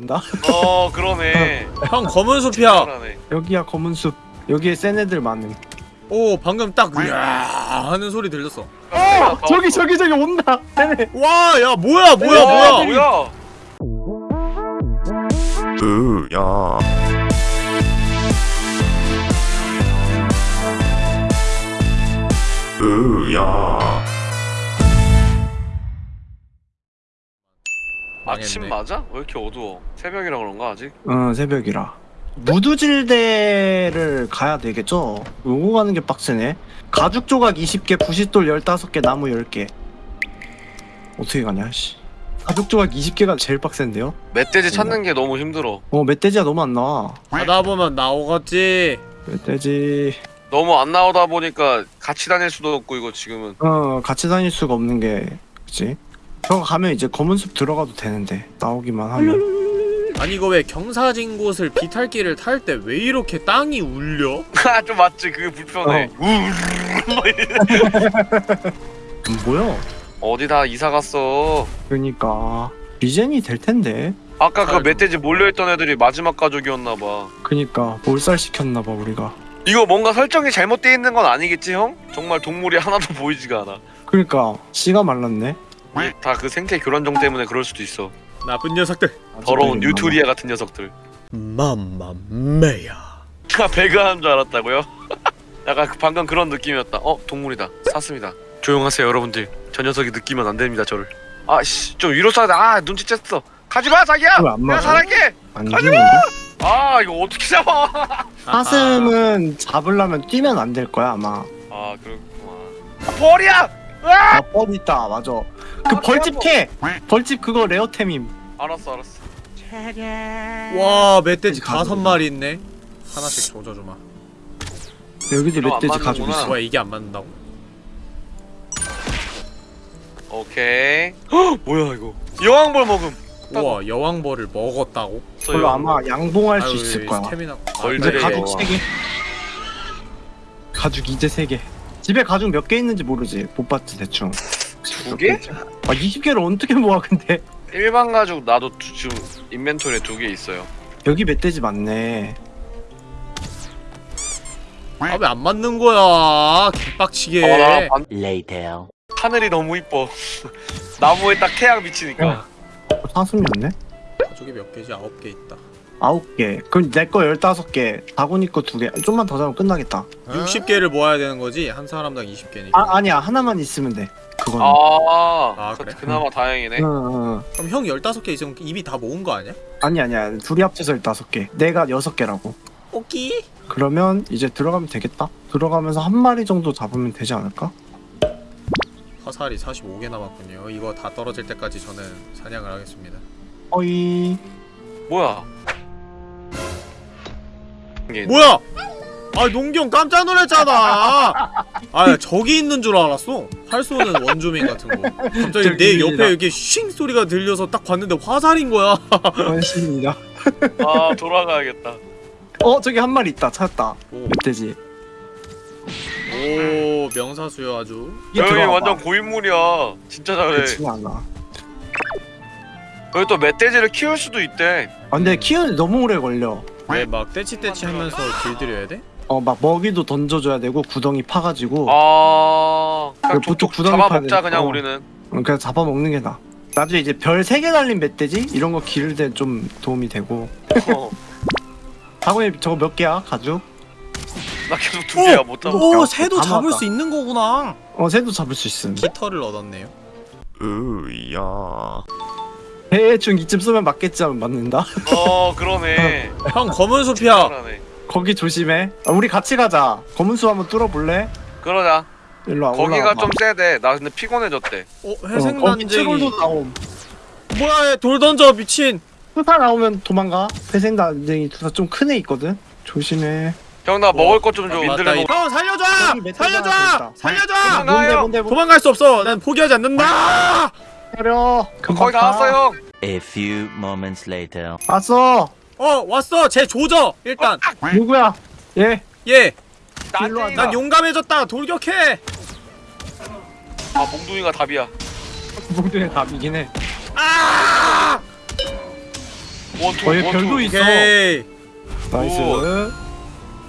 맞는다? 어 그러네. 형 검은 숲이야. 여기야 검은 숲 여기에 센 애들 많음 오 방금 딱 으아 하는 소리 들렸어 어! 저기 저기 저기 온다 쟤네 와 야 뭐야 뭐야 와, 뭐야 뭐야? 으야 으야 아침. 맞아? 왜 이렇게 어두워? 새벽이라 그런가 아직? 어 새벽이라 무두질대를 가야 되겠죠? 요거 가는 게 빡세네 가죽 조각 20개 부싯돌 15개 나무 10개 어떻게 가냐 씨 가죽 조각 20개가 제일 빡센데요? 멧돼지 찾는 게 너무 힘들어. 어 멧돼지가 너무 안 나와 가다 보면 나오겠지 멧돼지 너무 안 나오다 보니까 같이 다닐 수도 없고 이거 지금은. 어 같이 다닐 수가 없는 게 그치? 저거 가면 이제 검은 숲 들어가도 되는데 나오기만 하면 아니 이거 왜 경사진 곳을 비탈길을 탈 때 왜 이렇게 땅이 울려? 아, 좀 맞지? 그게 불편해. 막 이래. 음, 뭐야? 어디 다 이사 갔어? 그니까 regen이 될 텐데 아까 그. 멧돼지 몰려있던 애들이 마지막 가족이었나봐. 그니까 몰살 시켰나봐 우리가 이거 뭔가 설정이 잘못되어 있는 건 아니겠지 형? 정말 동물이 하나도 보이지가 않아. 그니까 씨가 말랐네 다 그 생태 교란종 때문에 그럴 수도 있어. 나쁜 녀석들 더러운 뉴트리아 같은 녀석들. 맘마메야 아, 배가 하는 줄 알았다고요? 약간 그 방금 그런 느낌이었다. 어 동물이다. 샀습니다. 조용하세요 여러분들. 저 녀석이 느끼면 안 됩니다 저를. 아씨 좀 위로 쏴야 돼. 아 눈치챘어. 가지마 자기야. 왜안 내가? 살할게. 안 가지마! 아 이거 어떻게 잡아? 사슴은 잡으려면 뛰면 안 될 거야 아마 아 그렇구만. 벌이야. 으아! 아뻔 있다 맞아 그 벌집 캐! 벌집 그거 레어템임 알았어 알았어. 와 멧돼지 다섯? 마리 있네 하나씩 조져주마 여기도 이거 안 멧돼지 가지고 맞는구나. 있어 뭐야 이게 안 맞는다고? 오케이. 헉, 뭐야 이거? 여왕벌 먹음. 우와 여왕벌을 먹었다고? 그걸로 아마 양봉할 수 아유, 있을 거야 스태미나 벌들의 이제 가죽 여왕. 3개 가죽 이제 3개 집에 가죽 몇 개 있는지 모르지 못 봤지 대충 두 개? 아 20개를 어떻게 모아 근데 일반 가죽 나도 두- 지금 인벤토리에 두 개 있어요. 여기 멧돼지 많네 아 왜 안 맞는 거야 개빡치게 아, 나 반- Later. 하늘이 너무 이뻐. 나무에 딱 태양 비치니까. 어, 사슴이었네? 가족이 몇 개지? 아홉 개 있다 9개. 그럼 내거 15개. 다곤이 거 2개. 좀만 더 잡으면 끝나겠다. 60개를 모아야 되는 거지? 한 사람당 20개니까. 아 아니야. 하나만 있으면 돼. 그거는. 아, 아, 그, 그래? 그나마 다행이네. 응, 응, 응. 그럼 형 15개 있으면 이미 다 모은 거 아니야? 아니 아니야. 둘이 합쳐서 15개. 내가 6개라고. 오키 그러면 이제 들어가면 되겠다? 들어가면서 한 마리 정도 잡으면 되지 않을까? 화살이 45개 남았군요. 이거 다 떨어질 때까지 저는 사냥을 하겠습니다. 어이. 뭐야? 뭐야! 아 농경 깜짝 놀랐잖아 아 저기 있는 줄 알았어 활 쏘는 원주민 같은 거 갑자기 내. 옆에 이렇게 쉥 소리가 들려서 딱 봤는데 화살인 거야 원신이다 아 돌아가야겠다. 어 저기 한 마리 있다 찾았다 오, 멧돼지 오 명사수요 아주 여기. 완전 고인물이야. 진짜 잘해. 여기 또 멧돼지를 키울 수도 있대. 아 근데 키우는 너무 오래 걸려 왜막 떼치떼치 하면서 길들여야 돼? 어 막 먹이도 던져줘야 되고 구덩이 파가지고 아, 그냥 그 보통 구덩이 잡아먹자 파는- 그냥 어. 우리는. 응, 그냥 잡아먹는 게 나아 나중에 이제 별 3개 달린 멧돼지? 이런 거 기를 때 좀 도움이 되고 어, 다곤이 저거 몇 개야 가죽? 나 계속 두 개야 못 잡아. 오, 오 새도 다 잡을 모았다. 수 있는 거구나 어 새도 잡을 수 있음 깃털을 얻었네요 으야 대충 이쯤 쓰면 맞겠지 하면 맞는다 어, 그러네. 형 검은 숲이야. 거기 조심해 아, 우리 같이 가자 검은수 한번 뚫어볼래? 그러자. 일로 와 거기가 올라와봐. 좀 세대. 나 근데 피곤해졌대. 어 어, 거기 채굴도 난쟁이 나옴 뭐야 얘 돌 던져 미친 투사 나오면 도망가 회색 난쟁이 투사 좀 큰 애 있거든 조심해 형 나 먹을 것좀 줘. 아, 맞다, 민들레 이- 먹. 형 살려줘 여기 살려줘 있다. 살려줘 아, 뭔데 나요. 뭔데 뭔데 도망갈 수 없어 난 포기하지 않는다 때려 거의 다 왔어 형. A few moments later. 왔어 어 왔어 쟤 조져 일단 누구야 얘얘 일로 와, 난쟁이가. 난 용감해졌다 돌격해 아 몽둥이가 답이야. 몽둥이 답이긴 해 아 원투 어, 얘 원투. 별도 있어. 오케이 나이스.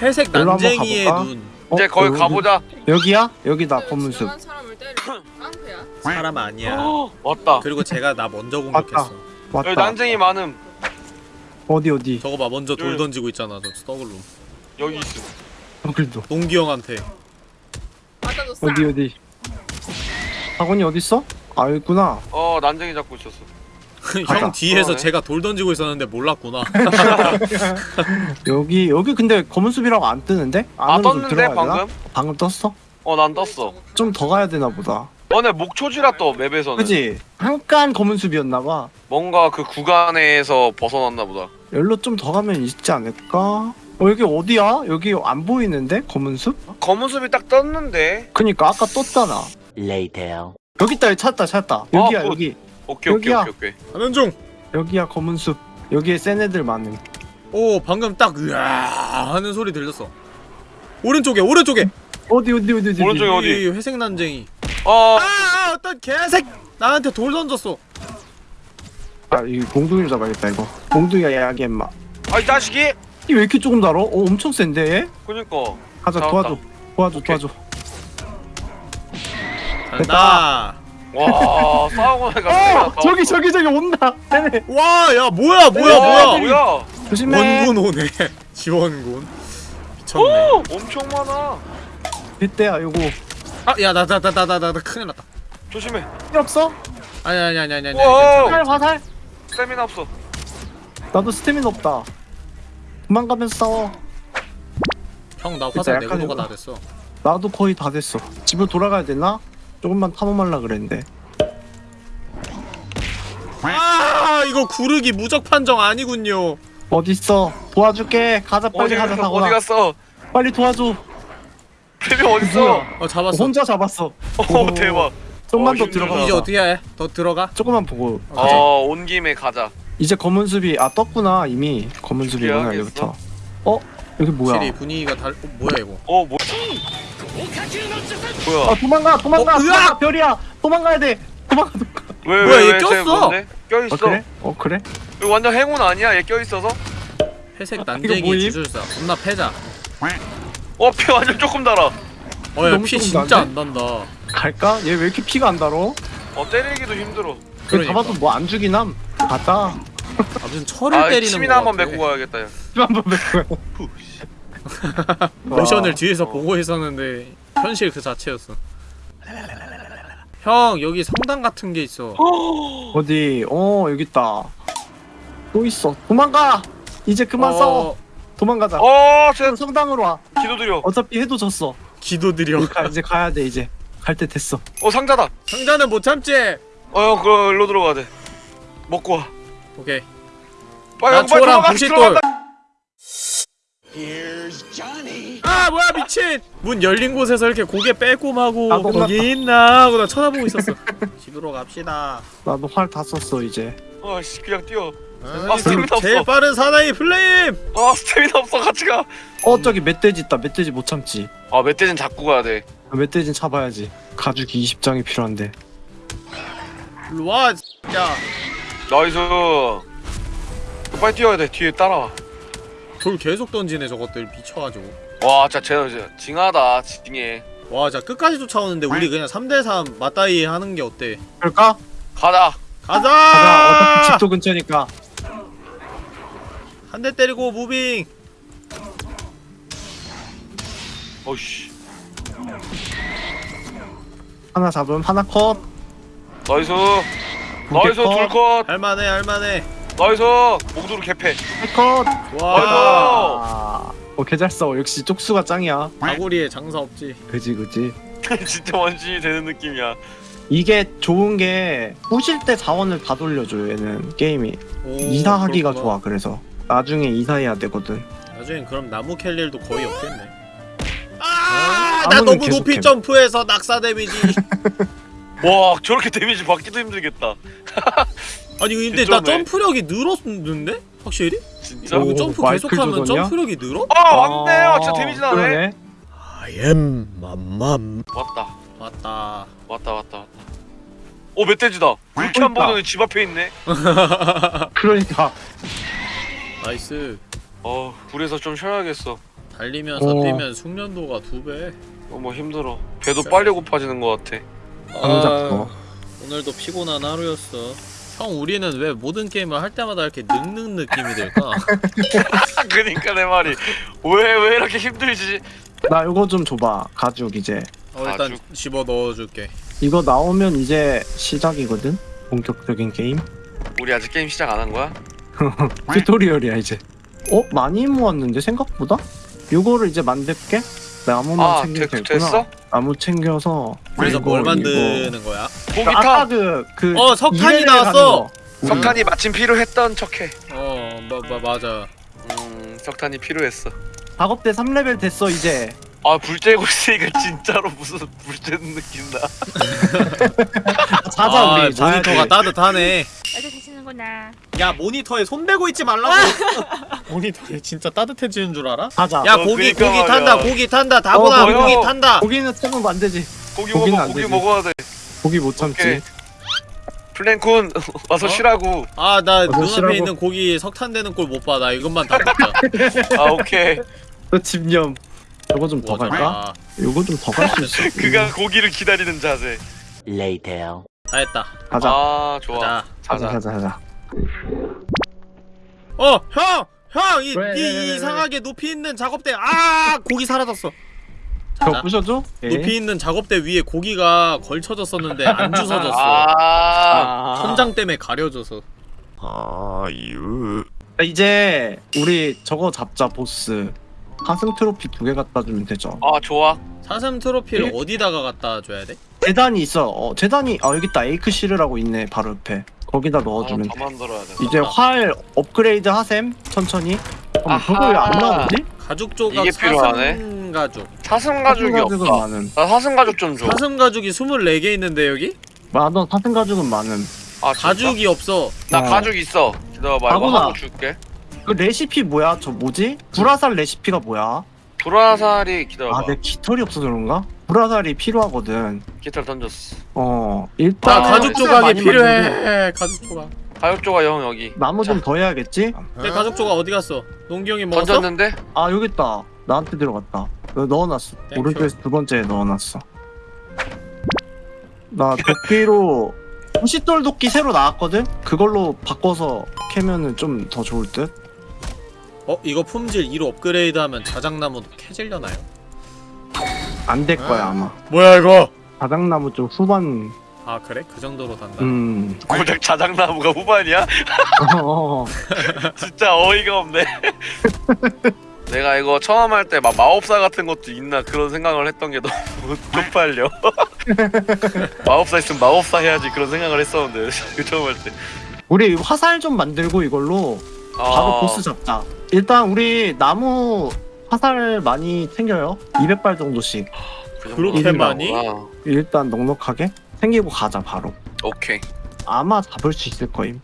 회색 난쟁이의 가볼까? 눈 어, 이제 거기 여기- 가보자. 여기야? 여기다 검은 숲. 때려. 깡패야. 사람 아니야 왔다. 그리고 제가 나 먼저. 공격했어 왔다. 여기 난쟁이 많음. 어디 어디? 저거 봐 먼저 돌 여기. 던지고 있잖아 저 스터글룸 여기 있음. 여기도. 동기 형한테 맞아줬어. 어디 어디? 학원이 어디 있어? 아 여기구나. 어 난쟁이 잡고 있었어. 가자. 형 뒤에서 그러네. 제가 돌 던지고 있었는데 몰랐구나 여기 여기 근데 검은 숲이라고 안 뜨는데? 아 안으로 좀 떴는데 들어가야 되나? 방금? 방금 떴어? 어 난 떴어. 좀 더 가야 되나 보다. 너네 목초지라 떠 맵에서는. 그지? 잠깐 검은 숲이었나 봐. 뭔가 그 구간에서 벗어났나 보다. 열로 좀 더 가면 있지 않을까? 어 여기 어디야? 여기 안 보이는데 검은 숲? 검은 숲이 딱 떴는데. 그니까 아까 떴잖아. Later. 여기 있다 여기 찾았다 찾았다. 여기야 그- 여기 오케이 오케이 여기야. 오케이 오케이. 하는 중! 여기야 검은 숲. 여기에 센 애들 많음. 오 방금 딱 으아 하는 소리 들렸어 오른쪽에 오른쪽에 어디 어디 어디 어디 오른쪽에 어디? 이 회색 난쟁이 어아 어떤 개색 나한테 돌 던졌어 아이 몽둥이를 잡아야겠다 이거. 몽둥이가 야기 엠마. 아이 자식이. 이왜 이렇게 조금 달어? 어 엄청 센데 얘? 그니까. 가자 잡았다. 도와줘 도와줘 오케이. 도와줘. 간다 와 싸우고 나니까. 어 저기 저기 저기 온다. 쟤네 와야 뭐야 뭐야 와, 뭐야 뭐야? 조심해. 원군 오네 지원군 미쳤네 오 엄청 많아. 이때야 요거. 아야 나 나 나 나 나 나 큰일 났다 조심해. 필요 없어? 아니 아니 아니 아니 아니 와. 화살 화살. 스태미나 없어. 나도 스태미나 없다. 도망가면서 싸워. 형나 화살 내구도가 이거. 다 됐어 나도 거의 다 됐어. 집으로 돌아가야 되나? 조금만 탐험하려 그랬는데. 아 이거 구르기 무적 판정 아니군요 어딨어? 도와줄게. 가자 빨리 어디 가자 갔어? 사고나. 어디 갔어? 빨리 도와줘. 있어? 뭐야? 어 잡았어 혼자 잡았어. 어 대박. 좀만 어, 더 힘들다. 들어가. 이제 어떻게 해? 더 들어가? 조금만 보고. 가자. 어 온 김에 가자. 이제 검은 숲이 아 떴구나 이미 검은 숲이구나 준비하겠어? 여기부터. 어 여기 뭐야? 확실히 분위기가 달.. 어, 뭐야 이거 어 뭐? 뭐야? 아 도망가 도망가 어, 으악! 도망가 별이야 도망가야 돼 도망가 도망가. 왜 뭐야, 왜, 얘 왜, 꼈어? 쟤 뭔데? 껴 있어. 어 그래? 어 그래? 이거 완전 행운 아니야? 얘 껴 있어서? 회색 이거 난쟁이 뭐임? 주술사 존나 패자 어 피 완전 조금 달아. 어 야 너무 피 조금 진짜 안? 난다 갈까? 얘 왜 이렇게 피가 안 달어? 어 때리기도 힘들어. 얘 그러니까. 잡아도 뭐 안 죽이남? 갔다. 아 무슨 철을 아 때리는 침이나 거 한번 메고 가야겠다. 야. 한번 뵙고. 모션을 뒤에서 보고 있었는데 현실 그 자체였어 형 여기 성당 같은 게 있어 어디? 어 여기 있다. 또 있어. 도망가. 이제 그만 어, 싸워. 도망가자. 어, 쟤 성당으로 와. 기도드려. 어차피 해도 졌어. 기도드려 이제, 가, 이제 가야 돼 이제. 갈 때 됐어. 어 상자다. 상자는 못 참지 어, 그럼 일로 들어가야 돼. 먹고 와. 오케이 빨리 나 초랑 들어가. 부싯돌. 아 뭐야 미친 문 열린 곳에서 이렇게 고개 빼꼼하고 나도 거기 있나 하고 나 쳐다보고 있었어 집으로 갑시다 나도 활 다 썼어 이제. 아씨 그냥 뛰어. 세상에서 스태미나 제일 없어. 빠른 사나이 플레임 아 스태미나 없어 같이 가. 어 저기 멧돼지 있다. 멧돼지 못 참지. 아 멧돼지는 잡고 가야 돼. 멧돼지는 잡아야지. 가죽이 20장이 필요한데. 일로 와 야. nice. 빨리 뛰어야 돼. 뒤에 따라와. 돌 계속 던지네 저것들 미쳐가지고 와 진짜 쟤는 진짜 징하다. 징해. 와 진짜 끝까지 쫓아오는데 우리 그냥 3대3 맞다이 하는 게 어때 그럴까? 가자. 가자! 가자. 어차피 집도 근처니까. 한 대 때리고 moving 어이씨. 하나 잡음 하나 컷. nice. nice 컷. 둘 컷. 할만해 할만해 nice. 몽둥이로 개패. 세 컷. 와 아. 어 개잘 써. 역시 쪽수가 짱이야. 다구리에 장사 없지 그지 그지. 진짜 원시인이 되는 느낌이야. 이게 좋은 게 부실 때 자원을 다 돌려줘 얘는 게임이 오, 이사하기가 그렇구나. 좋아 그래서 나중에 이사해야 되거든 나중엔 그럼 나무 캘 일도 거의 없겠네 어? 아나 나무는 너무 높이 해. 점프해서 낙사 데미지 와 저렇게 데미지 받기도 힘들겠다. 아니 근데 나. 점프력이 늘었는데? 확실히? 진짜? 오, 이거 점프 계속하면? 점프력이 늘어? 아 왔네요. 진짜 데미지 나네. 그러네. 아엠 맘맘 왔다. 맞다 왔다 왔다 왔다. 오 멧돼지다. 이렇게 한. 번은 집 앞에 있네. 그러니까 nice. 어 불에서 좀 쉬어야겠어. 달리면서 어. 뛰면 숙련도가 두배. 너무 힘들어. 배도 빨리 고파지는 것 같아. 안 잡고. 오늘도 피곤한 하루였어. 형 우리는 왜 모든 게임을 할 때마다 이렇게 늙는 느낌이 들까? 그니까 내 말이. 왜 왜 이렇게 힘들지? 나 이거 좀 줘봐 가죽 이제. 어 일단 아주- 집어 넣어줄게. 이거 나오면 이제 시작이거든? 본격적인 게임? 우리 아직 게임 시작 안 한 거야? 튜토리얼이야 이제 어? 많이 모았는데 생각보다? 이거를 이제 만들게? 나무만 아 챙기면 되, 되구나 됐어? 나무 챙겨서 그래서 뭘. 만드는 거야? 고기 아까 타 그, 그 어, 석탄이 나왔어! 석탄이 마침 필요했던 척해 어 마, 마, 맞아 음 석탄이 필요했어 작업대 3레벨 됐어 이제 아불 쬐고 있으니까 진짜로 무슨 불 쬐는 느낌 나 자자 아, 우리. 모니터가 따뜻하네 계시는구나. 야 모니터에 손 대고 있지 말라고. 모니터에 진짜 따뜻해지는 줄 알아? 자자 야 어, 고기 그니까 고기 말이야. 탄다 고기 탄다. 다보다 어? 고기 탄다. 고기는 태우면 안 되지. 고기 고기는 먹어 안 고기. 먹어야 돼. 고기 못 참지. 오케이. 플랭쿤 와서 어? 쉬라고. 아 나 눈앞에 쉬라고. 있는 고기 석탄 되는 꼴 못 봐. 나 이것만 다 먹자. 아 오케이. 너 집념. 이거 좀더 뭐, 갈까? 아, 이거 좀 더 갈 수 있어. 그가 고기를 기다리는 자세. Later. 다 했다. 가자. 아 좋아. 자 가자. 자자 가자 가자 어, 형! 형! 이, 왜, 이 왜, 왜, 왜. 이상하게 높이 있는 작업대 아! 고기 사라졌어. 자, 부셔줘? 예. 높이 있는 작업대 위에 고기가 걸쳐졌었는데 안 주워졌어. 아 천장 때문에 가려져서. 아, 이제 우리 저거 잡자 보스 하승 트로피 두 개 갖다 주면 되죠 아 좋아 사슴 트로피를 예? 어디다가 갖다 줘야 돼? 재단이 있어 어 재단이 아 여기 있다 에이크실이라고 있네 바로 옆에 거기다 넣어주면 아, 더 만들어야 돼 이제 활 업그레이드 하셈 천천히 잠깐만 그거 왜 안. 나오지? 가죽 조각 이게 필요하네. 사슴 가죽. 사슴 가죽이 가죽은 없다 많음 나 사슴 가죽 좀줘아 사슴 가죽이 24개 있는데 여기? 맞아 사슴 가죽은 많음 가죽 가죽이 없어. 나 어. 가죽 있어 기다려봐 이거 가구나. 하고 줄게 그 레시피 뭐야 저 뭐지? 불화살 레시피가 뭐야? 불화살이 기다려봐 아 내 깃털이 없어서 그런가? 불화살이 필요하거든 깃털 던졌어 어나 일단 아, 가죽 조각이 많이 필요해. 만드는데 가죽 조각. 가죽 조각 형 여기 나무 좀 더 해야겠지? 내 가죽 조각 어디 갔어? 농기 형이 먹었어? 던졌는데 아 여기 있다 나한테 들어갔다 너 넣어놨어 thank you. 오른쪽에서 두 번째에 넣어놨어 나 도끼로 부싯돌 도끼 새로 나왔거든? 그걸로 바꿔서 캐면은 좀 더 좋을 듯? 어? 이거 품질 2로 업그레이드하면 자작나무도 캐질려나요? 안 될 거야 아마. 뭐야 이거? 바닥나무 좀 후반. 아 그래? 그 정도로 단다? 음. 고작 자작나무가 후반이야? 어, 진짜 어이가 없네. 내가 이거 처음 할 때 막 마법사 같은 것도 있나 그런 생각을 했던 게 너무 쪽팔려. 마법사 있으면 마법사 해야지 그런 생각을 했었는데 그 처음 할 때. 우리 화살 좀 만들고 이걸로 아, 바로 보스 잡자. 일단 우리 나무 화살 많이 챙겨요. 200발 정도씩. 그 그렇게 많이? 일단 넉넉하게 챙기고 가자 바로. 오케이. 아마 잡을 수 있을 거임.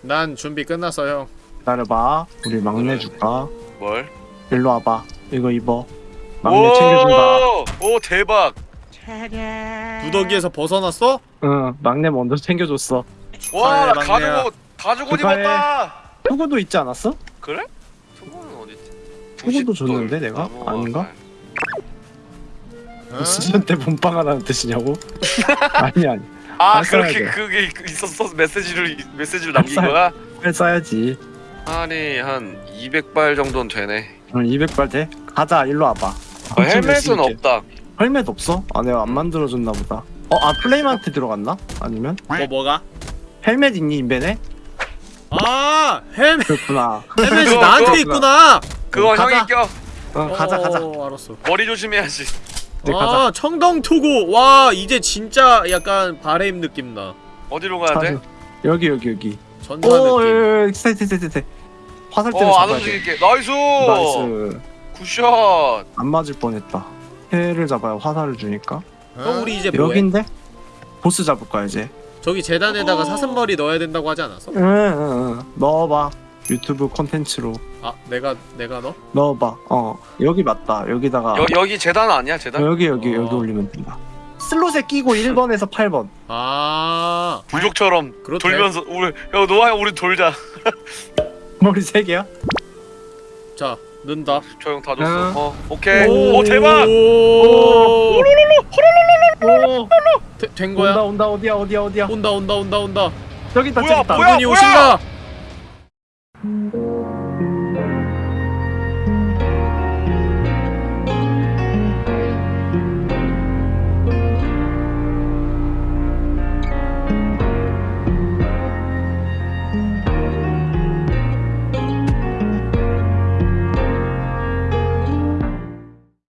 난 준비 끝났어 형. 기다려봐. 우리 막내 줄까? 뭘? 일로 와봐. 이거 입어. 막내 챙겨준다. 오, 오 대박. 무더기에서 벗어났어? 응 막내 먼저 챙겨줬어. 와. 가죽 옷 가죽 옷. 입었다. 투구도 있지 않았어? 그래? 수고도 부싯돌, 줬는데, 내가? 나무 아닌가? 화살. 응? 수전 때 몸빵하라는 뜻이냐고? 아니 아니 아 그렇게 돼. 그게 있었어 메시지를 메시지를 남긴 거야? 활 쏴야지 아니 한 200발 정도는 되네 응 200발 돼? 가자 일로 와봐 아, 헬멧은 없다 헬멧 없어? 아 내가 안 만들어줬나 보다 어? 아 플레임한테 들어갔나? 아니면? 뭐 뭐가? 헬멧 있니 인벤에? 아 헬멧 그렇구나 헬멧이 나한테. 있구나 그거 가자. 형이 껴. 어 가자 가자. 어, 알았어. 머리 조심해야지. 네, 아 가자. 청동 투구. 와 이제 진짜 약간 바레임 느낌 나 어디로 가야 돼? 여기 여기 여기. 전사 오 느낌. 세세세세 화살 때문에 어안 잡아야 돼. 움직일게. nice! nice. good shot! 안 맞을 뻔했다. 얘를 잡아야 화살을 주니까. 형 우리 이제 뭐해? 여긴데? 보스 잡을 거야 이제? 저기 제단에다가 어. 사슴머리 넣어야 된다고 하지 않았어? 응 응 응. 넣어봐. 유튜브 콘텐츠로 아 내가 내가 넣어? 넣어봐. 어. 여기 맞다. 여기다가. 여, 여기 제단 아니야 제단? 어, 여기 여기 어. 여기 올리면 된다. 슬롯에 끼고 1번에서 8번. 아. 부족처럼 그렇대. 돌면서 우리 야 노아야 우리 돌자. 머리 3개야? 자 는다. 조용 다 줬어. 어 오케이. 오, 오 대박! 오. 호로로로 된 거야 온다 온다 어디야 어디야 어디야 온다 온다 온다 온다 여기 있다 뭐야 뭐야 뭐야